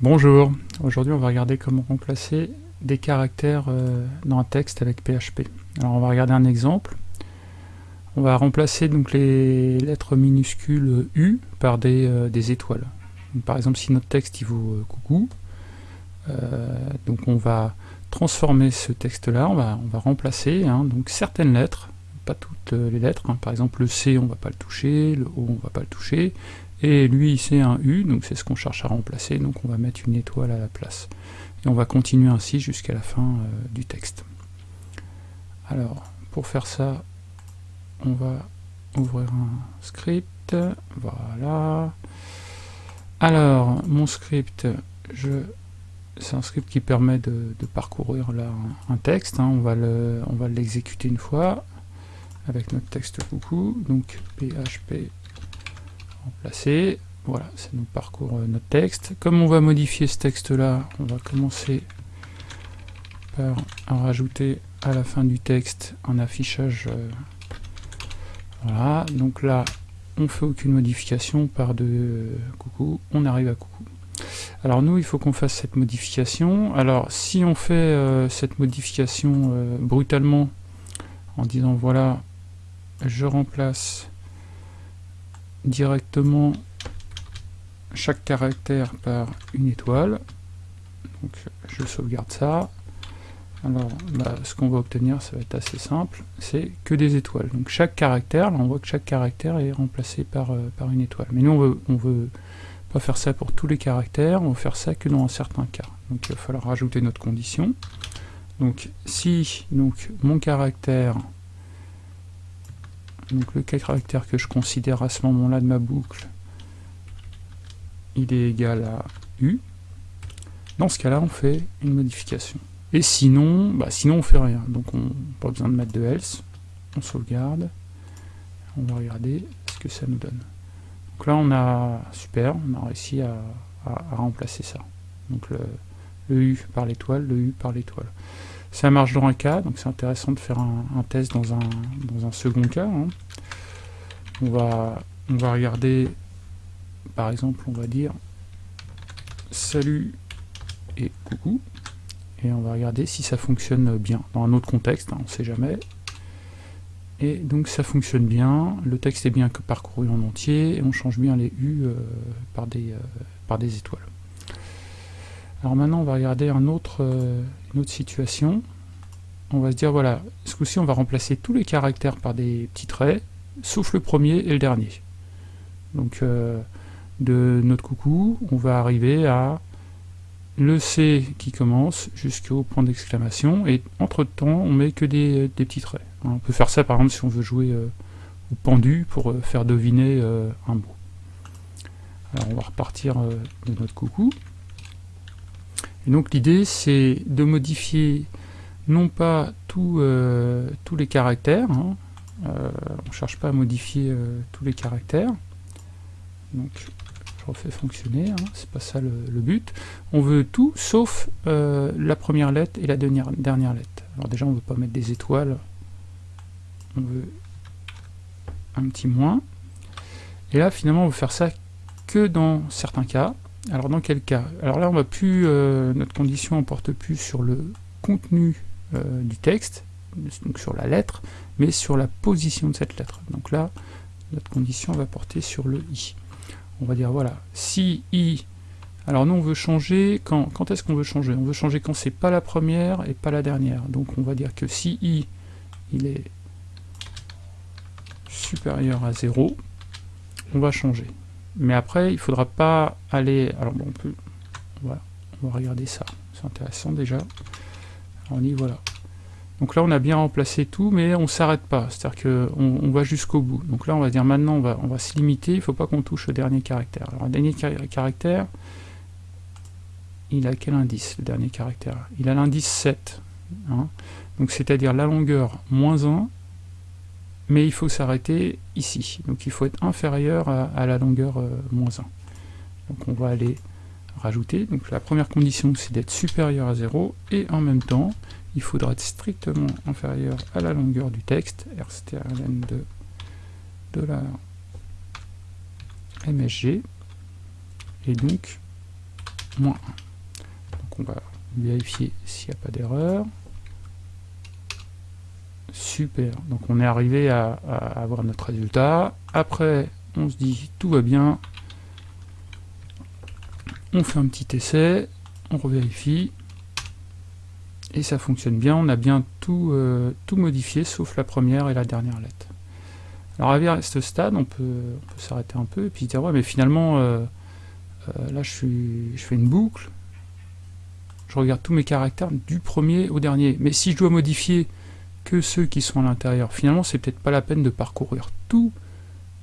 Bonjour, aujourd'hui on va regarder comment remplacer des caractères euh, dans un texte avec PHP. Alors on va regarder un exemple. On va remplacer donc les lettres minuscules U par des, euh, étoiles. par exemple si notre texte il vaut euh, coucou, donc on va transformer ce texte là, on va, remplacer hein, donc certaines lettres, pas toutes les lettres, hein. par exemple le C on va pas le toucher, le O on va pas le toucher, et lui c'est un U, donc c'est ce qu'on cherche à remplacer, donc on va mettre une étoile à la place. Et on va continuer ainsi jusqu'à la fin euh, du texte. Alors, pour faire ça, on va ouvrir un script, voilà. Alors, mon script, c'est un script qui permet de, parcourir un, texte, hein. on va l'exécuter une fois, avec notre texte coucou, donc php remplacer. Voilà, ça nous parcourt euh, notre texte. Comme on va modifier ce texte-là, on va commencer par rajouter à la fin du texte un affichage. Euh, voilà, donc là, on fait aucune modification, par de euh, coucou, on arrive à coucou. Alors nous, il faut qu'on fasse cette modification. Alors si on fait cette modification brutalement, en disant voilà, je remplace directement chaque caractère par une étoile. Donc je sauvegarde ça. Alors bah, ce qu'on va obtenir, ça va être assez simple, c'est que des étoiles. Donc chaque caractère, là on voit que chaque caractère est remplacé par, euh, par une étoile. Mais nous on veut, veut pas faire ça pour tous les caractères, on veut faire ça que dans un certain cas. Donc il va falloir rajouter notre condition. Donc si donc, mon caractère donc le caractère que je considère à ce moment-là de ma boucle, il est égal à U. Dans ce cas-là, on fait une modification. Et sinon, bah sinon on fait rien. Donc on pas besoin de mettre de else. On sauvegarde. On va regarder ce que ça nous donne. Donc là on a super, on a réussi à, remplacer ça. Donc le, U par l'étoile, le U par l'étoile. Ça marche dans un cas, donc c'est intéressant de faire un, test dans un, dans un, second cas. Hein. On, va, on va regarder, par exemple, on va dire salut et coucou, et on va regarder si ça fonctionne bien dans un autre contexte, hein, on ne sait jamais. Et donc ça fonctionne bien, le texte est bien parcouru en entier, et on change bien les U euh, par, des, euh, par des étoiles. Alors maintenant, on va regarder euh, une autre situation. On va se dire, voilà, ce coup-ci, on va remplacer tous les caractères par des petits traits, sauf le premier et le dernier. Donc, euh, de notre coucou, on va arriver à le C qui commence jusqu'au point d'exclamation, et entre-temps, on met que des, petits traits. On peut faire ça, par exemple, si on veut jouer euh, au pendu pour faire deviner un mot. Alors, on va repartir de notre coucou donc l'idée c'est de modifier non pas euh, tous les caractères, hein. euh, on ne cherche pas à modifier euh, tous les caractères, donc je refais fonctionner, hein. c'est pas ça le, but, on veut tout sauf la première lettre et la dernière, dernière lettre. Alors déjà on ne veut pas mettre des étoiles, on veut un petit moins, et là finalement on veut faire ça que dans certains cas, alors dans quel cas? Alors là on va plus, euh, notre condition ne porte plus sur le contenu euh, du texte, donc sur la lettre, mais sur la position de cette lettre. Donc là, notre condition va porter sur le i. On va dire voilà, si i, alors nous on veut changer, quand, quand est-ce qu'on veut changer? On veut changer quand c'est pas la première et pas la dernière. Donc on va dire que si i, il est supérieur à 0, on va changer. Mais après, il faudra pas aller... Alors bon, on peut... Voilà, on va regarder ça. C'est intéressant déjà. On y voilà. Donc là, on a bien remplacé tout, mais on s'arrête pas. C'est-à-dire qu'on on va jusqu'au bout. Donc là, on va dire maintenant, on va, on va se limiter. Il ne faut pas qu'on touche au dernier caractère. Alors, le dernier caractère, il a quel indice, le dernier caractère? Il a l'indice 7. Hein? Donc, c'est-à-dire la longueur moins 1 mais il faut s'arrêter ici. Donc il faut être inférieur à, la longueur euh, moins 1. Donc on va aller rajouter. Donc la première condition c'est d'être supérieur à 0 et en même temps il faudra être strictement inférieur à la longueur du texte rstrlen de $msg et donc moins 1. Donc on va vérifier s'il n'y a pas d'erreur. Super, donc on est arrivé à, avoir notre résultat. Après, on se dit tout va bien. On fait un petit essai, on revérifie. Et ça fonctionne bien, on a bien tout, euh, tout modifié, sauf la première et la dernière lettre. Alors à ce stade, on peut, s'arrêter un peu et puis dire ouais mais finalement euh, euh, là je, fais une boucle, je regarde tous mes caractères du premier au dernier. Mais si je dois modifier que ceux qui sont à l'intérieur, finalement c'est peut-être pas la peine de parcourir tout,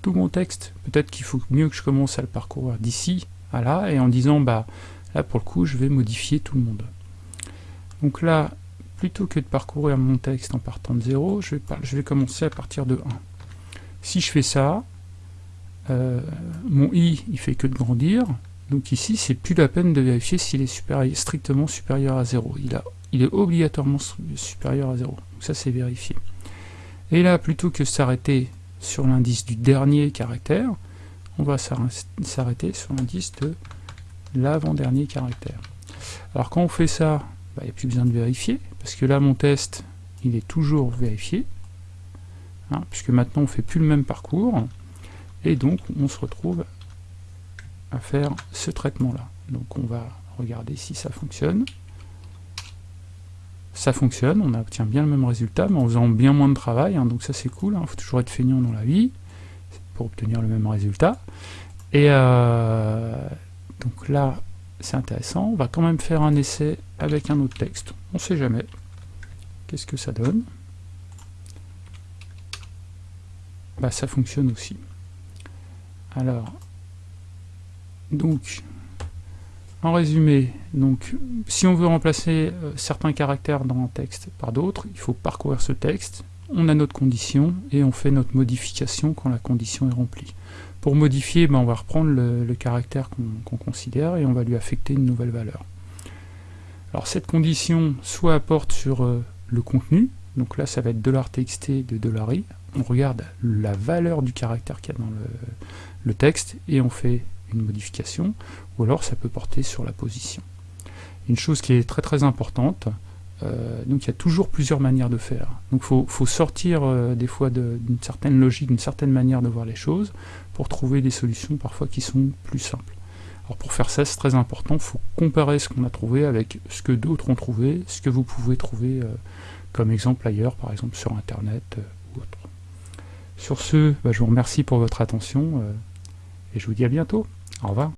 tout mon texte. Peut-être qu'il faut mieux que je commence à le parcourir d'ici à là et en disant bah là pour le coup je vais modifier tout le monde. Donc là, plutôt que de parcourir mon texte en partant de 0, je vais, je vais commencer à partir de 1. Si je fais ça, euh, mon i, il fait que de grandir, donc ici, c'est plus la peine de vérifier s'il est strictement supérieur à 0. Il, a, il est obligatoirement supérieur à 0. Donc ça, c'est vérifié. Et là, plutôt que s'arrêter sur l'indice du dernier caractère, on va s'arrêter sur l'indice de l'avant-dernier caractère. Alors quand on fait ça, bah, il n'y a plus besoin de vérifier, parce que là, mon test, il est toujours vérifié. Hein, puisque maintenant on fait plus le même parcours, et donc on se retrouve à faire ce traitement-là. Donc on va regarder si ça fonctionne. Ça fonctionne, on obtient bien le même résultat, mais en faisant bien moins de travail, hein, donc ça c'est cool, il hein, faut toujours être feignant dans la vie, pour obtenir le même résultat. Et euh, donc là, c'est intéressant, on va quand même faire un essai avec un autre texte, on sait jamais. Qu'est-ce que ça donne? Bah, ça fonctionne aussi. Alors, donc, en résumé, donc, si on veut remplacer euh, certains caractères dans un texte par d'autres, il faut parcourir ce texte, on a notre condition, et on fait notre modification quand la condition est remplie. Pour modifier, ben, on va reprendre le, caractère qu'on considère, et on va lui affecter une nouvelle valeur. Alors cette condition soit apporte sur euh, le contenu, donc là ça va être $txt de $i, on regarde la valeur du caractère qu'il y a dans le, texte et on fait modification, ou alors ça peut porter sur la position. Une chose qui est très très importante, euh, donc il y a toujours plusieurs manières de faire. Donc il faut, sortir euh, des fois d'une certaine logique, d'une certaine manière de voir les choses, pour trouver des solutions parfois qui sont plus simples. Alors pour faire ça, c'est très important, il faut comparer ce qu'on a trouvé avec ce que d'autres ont trouvé, ce que vous pouvez trouver euh, comme exemple ailleurs, par exemple sur Internet ou autre. Sur ce, bah, je vous remercie pour votre attention et je vous dis à bientôt. Au revoir.